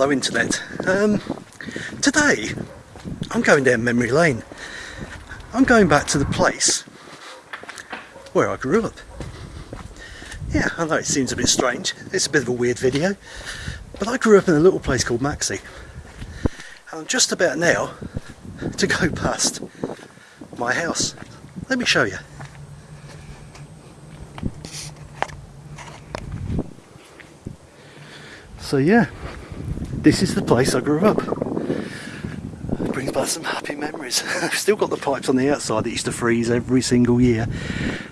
Hello internet. Um, today, I'm going down memory lane. I'm going back to the place where I grew up. Yeah, I know it seems a bit strange. It's a bit of a weird video. But I grew up in a little place called Maxey. And I'm just about now to go past my house. Let me show you. So yeah, this is the place I grew up. It brings back some happy memories. I've still got the pipes on the outside that used to freeze every single year.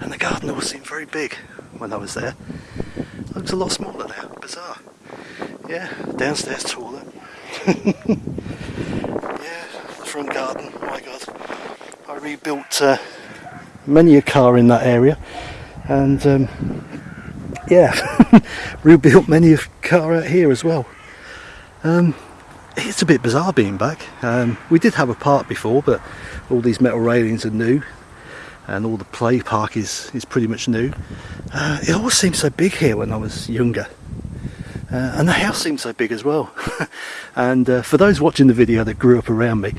And the garden all seemed very big when I was there. It looks a lot smaller now, bizarre. Yeah, downstairs toilet. yeah, the front garden, oh my god. I rebuilt uh, many a car in that area and um, yeah, rebuilt many a car out here as well. Um, it's a bit bizarre being back. Um, we did have a park before, but all these metal railings are new, and all the play park is is pretty much new. Uh, it always seemed so big here when I was younger, uh, and the house seemed so big as well. and uh, for those watching the video that grew up around me,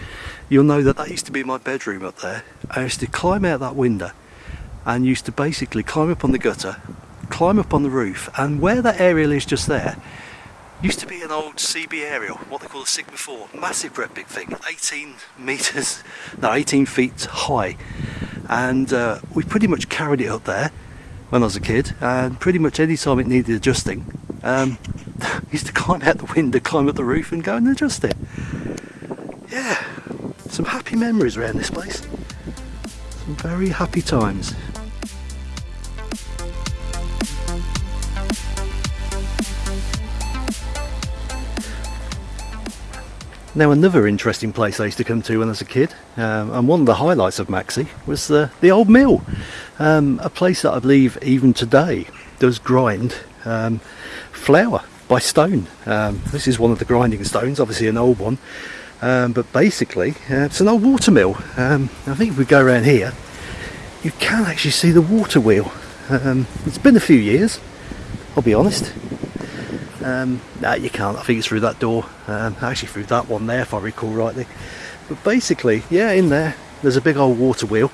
you'll know that that used to be my bedroom up there. I used to climb out that window and used to basically climb up on the gutter, climb up on the roof, and where that aerial is just there Used to be an old CB aerial, what they call a Sigma 4, massive great big thing, 18 metres, no 18 feet high and uh, we pretty much carried it up there when I was a kid and pretty much any time it needed adjusting um, used to climb out the window, climb up the roof and go and adjust it. Yeah, some happy memories around this place. Some very happy times. Now another interesting place I used to come to when I was a kid, um, and one of the highlights of Maxey was the, the old mill. Um, a place that I believe even today does grind um, flour by stone. Um, this is one of the grinding stones, obviously an old one, um, but basically uh, it's an old water mill. Um, I think if we go around here, you can actually see the water wheel. it's been a few years, I'll be honest. Um, no, you can't. I think it's through that door. Um, actually, through that one there, if I recall rightly. But basically, yeah, in there, there's a big old water wheel,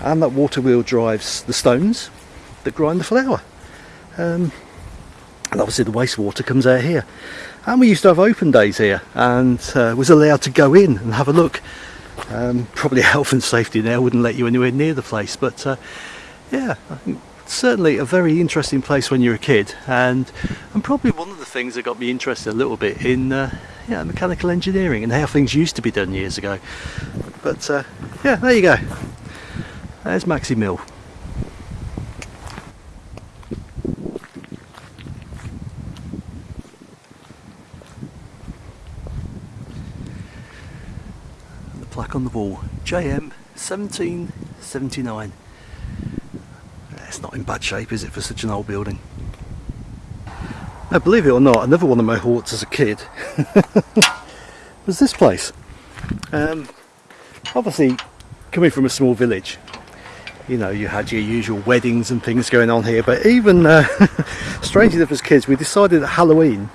and that water wheel drives the stones that grind the flour. Um, and obviously, the wastewater comes out here. And we used to have open days here, and uh, was allowed to go in and have a look. Um, probably health and safety now wouldn't let you anywhere near the place, but uh, yeah, certainly a very interesting place when you're a kid and and probably one of the things that got me interested a little bit in uh, yeah, mechanical engineering and how things used to be done years ago. But uh, yeah there you go. There's Maxey Mill. The plaque on the wall JM 1779 it's not in bad shape is it for such an old building believe it or not another one of my haunts as a kid. Was this place? Um, obviously coming from a small village you know you had your usual weddings and things going on here but even uh, strange enough as kids we decided at Halloween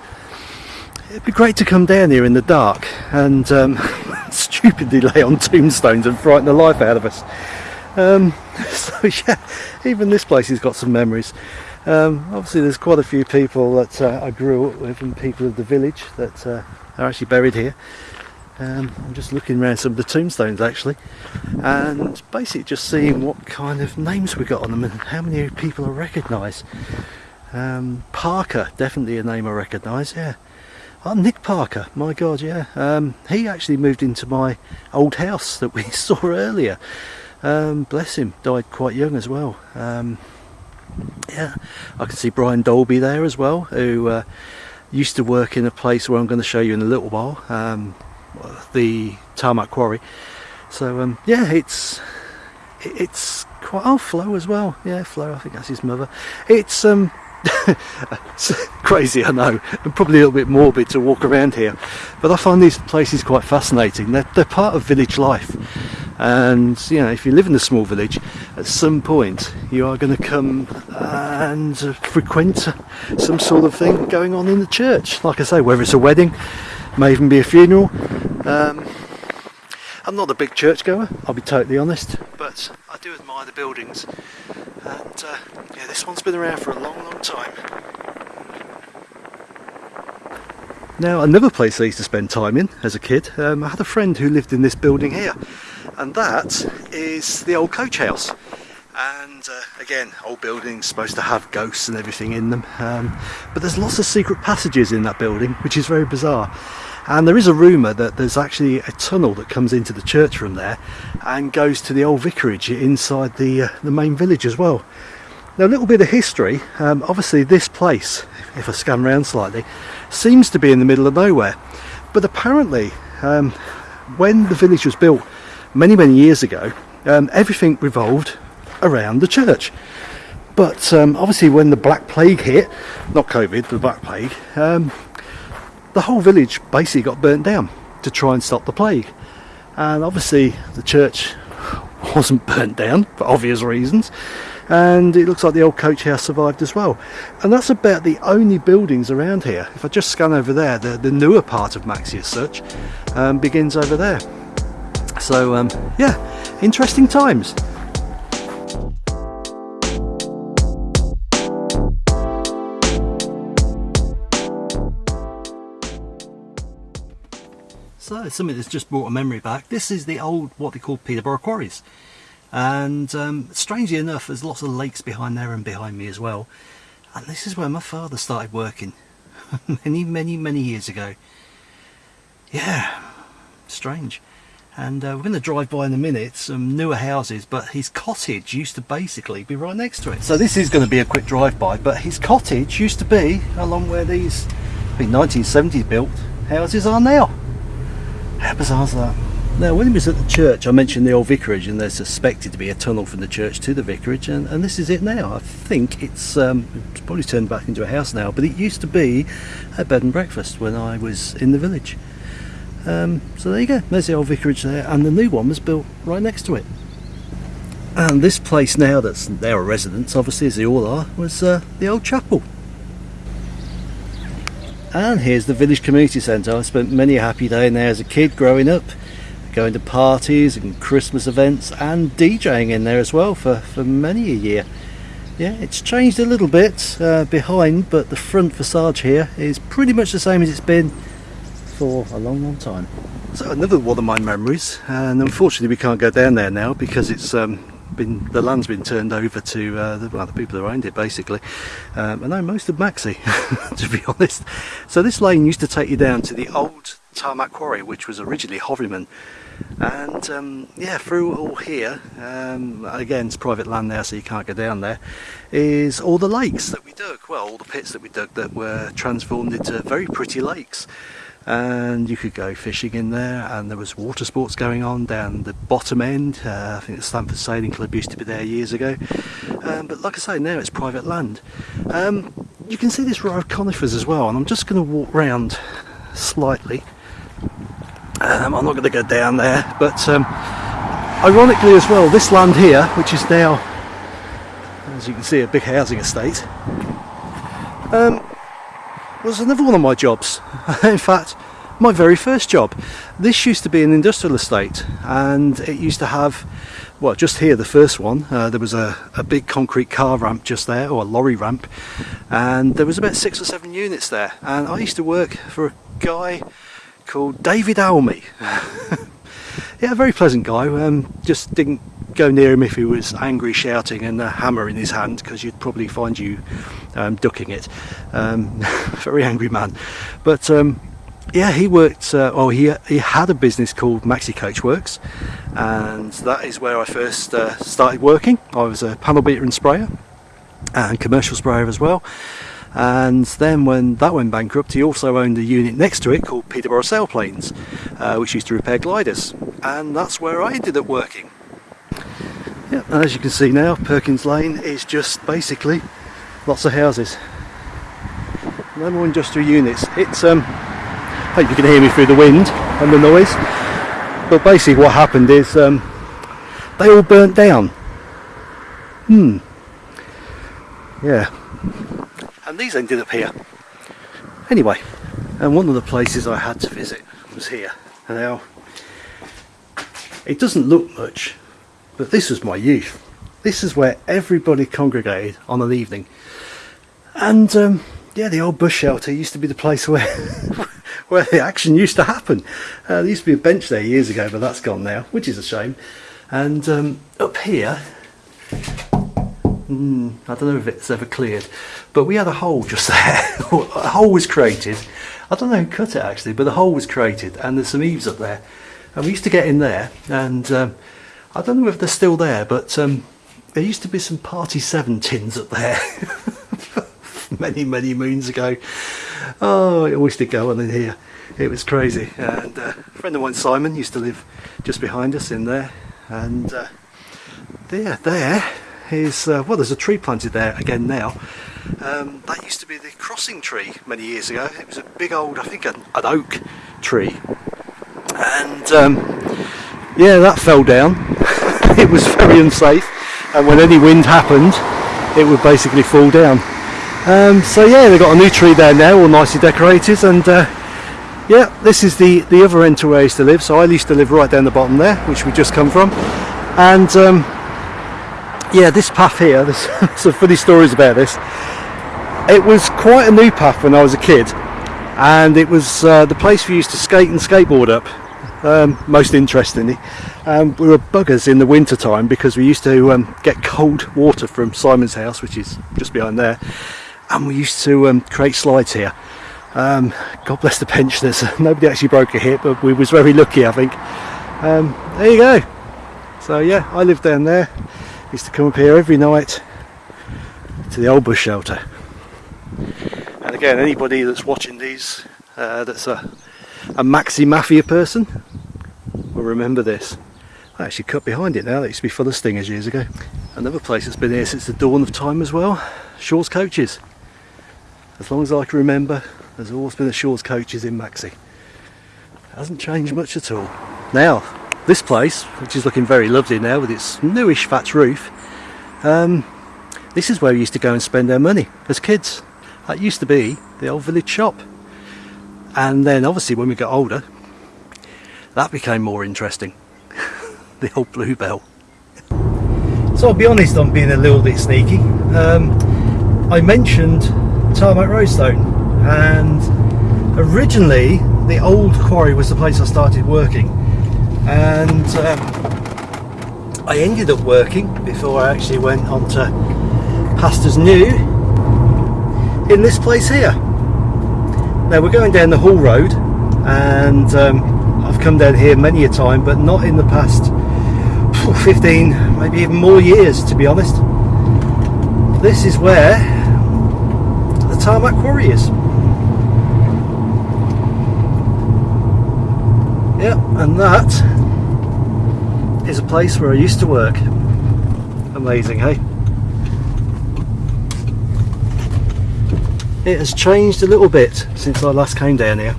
it'd be great to come down here in the dark and um, stupidly lay on tombstones and frighten the life out of us. Um, so yeah, even this place has got some memories. Um, obviously there's quite a few people that uh, I grew up with and people of the village that uh, are actually buried here. Um, I'm just looking around some of the tombstones actually and basically just seeing what kind of names we got on them and how many people I recognise. Um, Parker, definitely a name I recognise, yeah. Oh, Nick Parker, my god, yeah. Um, he actually moved into my old house that we saw earlier. Um, bless him, died quite young as well. Um, yeah, I can see Brian Dolby there as well, who uh, used to work in a place where I'm going to show you in a little while, um, the Tarmac Quarry. So um, yeah, it's it's quite oh Flo as well. Yeah, Flo, I think that's his mother. It's um it's crazy, I know, and probably a little bit morbid to walk around here, but I find these places quite fascinating. They're, they're part of village life and you know if you live in a small village at some point you are going to come and uh, frequent some sort of thing going on in the church. Like I say whether it's a wedding may even be a funeral. Um, I'm not a big church goer I'll be totally honest but I do admire the buildings. And uh, yeah this one's been around for a long long time. Now another place I used to spend time in as a kid um, I had a friend who lived in this building here and that is the old coach house. And uh, again old buildings supposed to have ghosts and everything in them. Um, but there's lots of secret passages in that building which is very bizarre. And there is a rumour that there's actually a tunnel that comes into the church from there and goes to the old vicarage inside the uh, the main village as well. Now a little bit of history. Um, obviously this place if I scan around slightly seems to be in the middle of nowhere. But apparently um, when the village was built many many years ago um, everything revolved around the church. But um, obviously when the black plague hit not covid the black plague um, the whole village basically got burnt down to try and stop the plague. And obviously the church wasn't burnt down for obvious reasons. And it looks like the old coach house survived as well. And that's about the only buildings around here. If I just scan over there the, the newer part of Maxey as such um, begins over there so um, yeah interesting times. So something that's just brought a memory back. This is the old what they call Peterborough Quarries. And um, strangely enough there's lots of lakes behind there and behind me as well. And this is where my father started working. Many many many years ago. Yeah strange and uh, we're going to drive by in a minute some newer houses but his cottage used to basically be right next to it so this is going to be a quick drive-by but his cottage used to be along where these I think 1970s built houses are now how bizarre is that now when he was at the church I mentioned the old vicarage and there's suspected to be a tunnel from the church to the vicarage and, and this is it now. I think it's, um, it's probably turned back into a house now but it used to be a bed and breakfast when I was in the village. Um, so there you go, there's the old vicarage there and the new one was built right next to it. And this place now that's now a residence, obviously as they all are, was uh, the old chapel. And here's the village community centre. I spent many a happy day in there as a kid growing up going to parties and Christmas events and DJing in there as well for, for many a year. Yeah, it's changed a little bit uh, behind, but the front facade here is pretty much the same as it's been for a long, long time. So another one of my memories, and unfortunately we can't go down there now because it's um, been the land's been turned over to uh, the, well, the people who owned it basically. Um, I know most of Maxey, to be honest. So this lane used to take you down to the old tarmac quarry, which was originally Horryman and um, yeah through all here um, again it's private land there so you can't go down there is all the lakes that we dug well all the pits that we dug that were transformed into very pretty lakes and you could go fishing in there and there was water sports going on down the bottom end. Uh, I think the Stamford Sailing Club used to be there years ago. Um, but like I say now it's private land. Um, you can see this row of conifers as well and I'm just going to walk round slightly. Um, I'm not going to go down there, but um, ironically as well, this land here, which is now, as you can see, a big housing estate, um, was another one of my jobs. In fact, my very first job. This used to be an industrial estate, and it used to have, well, just here, the first one, uh, there was a, a big concrete car ramp just there, or a lorry ramp, and there was about six or seven units there. And I used to work for a guy called David Almy. yeah, a very pleasant guy. Um, just didn't go near him if he was angry, shouting, and a hammer in his hand, because you'd probably find you um, ducking it. Um, very angry man. But um, yeah, he worked. Uh, he he had a business called Maxey Coach Works, and that is where I first uh, started working. I was a panel beater and sprayer, and commercial sprayer as well and then when that went bankrupt he also owned a unit next to it called Peterborough Sailplanes uh, which used to repair gliders and that's where I ended up working. Yeah, and as you can see now Perkins Lane is just basically lots of houses. No more industrial units. It's um I hope you can hear me through the wind and the noise but basically what happened is um, they all burnt down. Hmm. Yeah. And these ended up here. Anyway, and one of the places I had to visit was here. Now, it doesn't look much, but this was my youth. This is where everybody congregated on an evening. And um, yeah, the old bush shelter used to be the place where where the action used to happen. Uh, there used to be a bench there years ago, but that's gone now, which is a shame. And um, up here, mm, I don't know if it's ever cleared, but we had a hole just there. a hole was created. I don't know who cut it actually, but the hole was created, and there's some eaves up there. And we used to get in there, and um, I don't know if they're still there, but um, there used to be some Party 7 tins up there. many, many moons ago. Oh, it always did go on in here. It was crazy. And uh, a friend of mine, Simon, used to live just behind us in there. And uh, there, there is, uh, well, there's a tree planted there again now. Um, that used to be the crossing tree many years ago. It was a big old, I think, an, an oak tree. And um, yeah, that fell down. it was very unsafe. And when any wind happened, it would basically fall down. Um, so yeah, they've got a new tree there now, all nicely decorated, and uh, yeah, this is the the other end to where I used to live. So I used to live right down the bottom there, which we just come from, and um, yeah, this path here. There's some funny stories about this. It was quite a new path when I was a kid, and it was uh, the place we used to skate and skateboard up. Um, most interestingly, um, we were buggers in the winter time because we used to um, get cold water from Simon's house, which is just behind there and we used to um, create slides here. Um, God bless the pensioners. Nobody actually broke a hip, but we was very lucky, I think. Um, there you go. So yeah, I lived down there. Used to come up here every night to the old bush shelter. And again, anybody that's watching these, uh, that's a, a Maxey Mafia person, will remember this. I actually cut behind it now. That used to be full of stingers years ago. Another place that's been here since the dawn of time as well. Shaw's Coaches as long as I can remember there's always been a Shaw's coaches in Maxey hasn't changed much at all now this place which is looking very lovely now with its newish thatch roof um, this is where we used to go and spend our money as kids that used to be the old village shop and then obviously when we got older that became more interesting. The old bluebell. So I'll be honest I'm being a little bit sneaky. Um, I mentioned Tarmac Roadstone and originally the old quarry was the place I started working. And um, I ended up working before I actually went on to Pastors New in this place here. Now we're going down the Hall Road and um, I've come down here many a time but not in the past 15 maybe even more years to be honest. This is where the tarmac quarry is. Yep, and that is a place where I used to work. Amazing, hey? It has changed a little bit since I last came down here,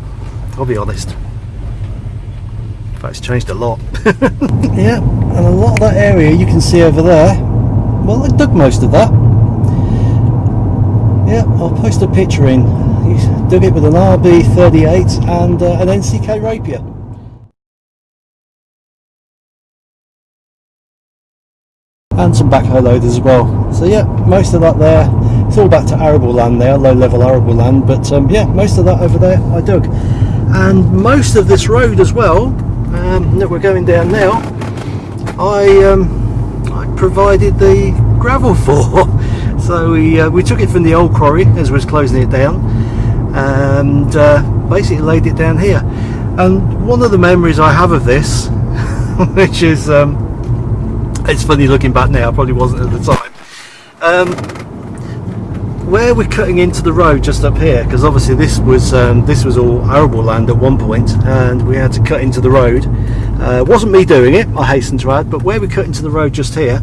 I'll be honest. In fact, it's changed a lot. yeah, and a lot of that area you can see over there, well, I dug most of that yeah, I'll post a picture in. He's dug it with an RB38 and uh, an NCK rapier. And some backhoe loaders as well. So yeah, most of that there, it's all back to arable land there, low level arable land, but um, yeah, most of that over there I dug. And most of this road as well, um, that we're going down now, I, um, I provided the gravel for. So we, uh, we took it from the old quarry as we was closing it down and uh, basically laid it down here. And one of the memories I have of this, which is, um, it's funny looking back now, I probably wasn't at the time. Um, where we're cutting into the road just up here, because obviously this was um, this was all arable land at one point, and we had to cut into the road. Uh, wasn't me doing it, I hasten to add, but where we cut into the road just here,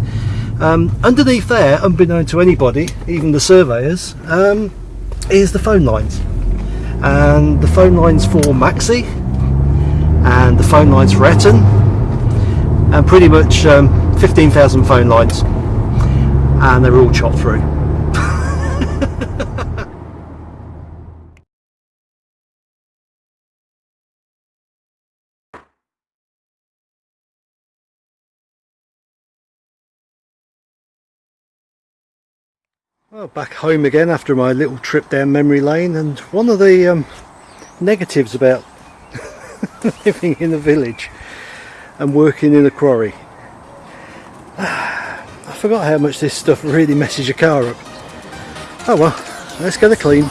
um, underneath there, unbeknown to anybody, even the surveyors, um, is the phone lines. And the phone lines for Maxey, and the phone lines for Etton, and pretty much um, 15,000 phone lines and they were all chopped through. Well, back home again after my little trip down memory lane and one of the um, negatives about living in a village and working in a quarry I forgot how much this stuff really messes your car up. Oh well let's get it clean